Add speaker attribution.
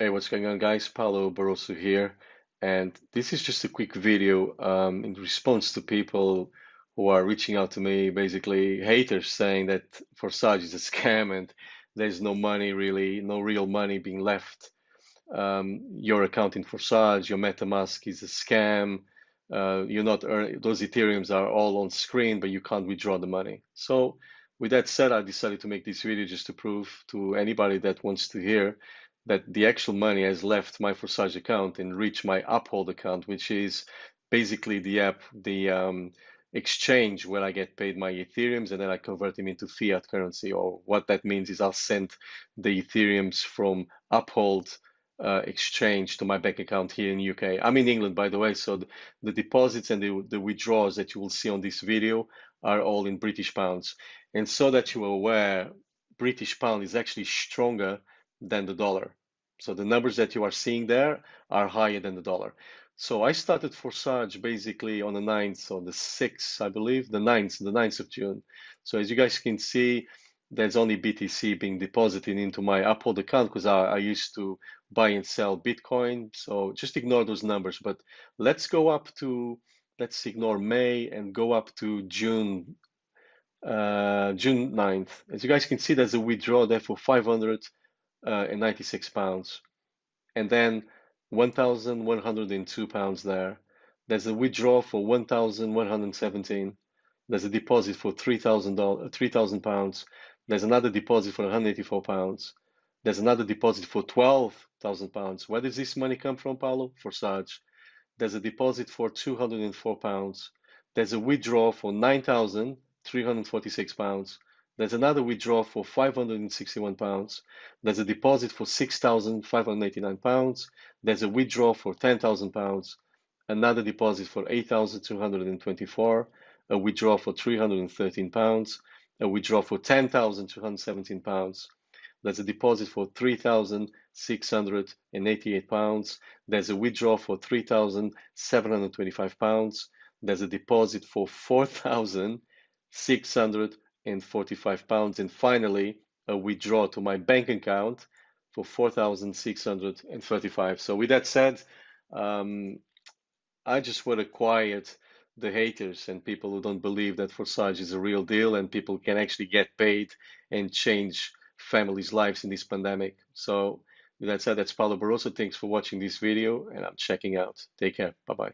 Speaker 1: Hey, what's going on, guys? Paolo Barroso here, and this is just a quick video um, in response to people who are reaching out to me, basically haters saying that Forsage is a scam and there's no money really, no real money being left. Um, your account in Forsage, your MetaMask is a scam. Uh, you're not earning, those Ethereums are all on screen, but you can't withdraw the money. So with that said, I decided to make this video just to prove to anybody that wants to hear that the actual money has left my Forsage account and reached my Uphold account, which is basically the app, the um, exchange where I get paid my Ethereums and then I convert them into fiat currency. Or what that means is I'll send the Ethereums from Uphold uh, exchange to my bank account here in UK. I'm in England, by the way, so the, the deposits and the, the withdrawals that you will see on this video are all in British pounds. And so that you are aware, British pound is actually stronger than the dollar. So the numbers that you are seeing there are higher than the dollar. So I started Forsage basically on the 9th or the 6th, I believe, the 9th, the 9th of June. So as you guys can see, there's only BTC being deposited into my Uphold account because I, I used to buy and sell Bitcoin. So just ignore those numbers. But let's go up to, let's ignore May and go up to June, uh, June 9th. As you guys can see, there's a withdrawal there for 500 uh, and 96 pounds. And then 1,102 pounds there. There's a withdrawal for 1,117. There's a deposit for 3,000 3,000 pounds. There's another deposit for 184 pounds. There's another deposit for 12,000 pounds. Where does this money come from, Paulo? Forsage. There's a deposit for 204 pounds. There's a withdrawal for 9,346 pounds. There's another withdrawal for 561 pounds. There's a deposit for 6,589 pounds. There's a withdrawal for 10,000 pounds. Another deposit for 8,224. A withdrawal for 313 pounds. A withdrawal for 10,217 pounds. There's a deposit for 3,688 pounds. There's a withdrawal for 3,725 pounds. There's a deposit for 4,600 and 45 pounds. And finally, a withdraw to my bank account for 4,635. So with that said, um, I just want to quiet the haters and people who don't believe that Forsage is a real deal and people can actually get paid and change families' lives in this pandemic. So with that said, that's Paulo Barroso. Thanks for watching this video and I'm checking out. Take care. Bye-bye.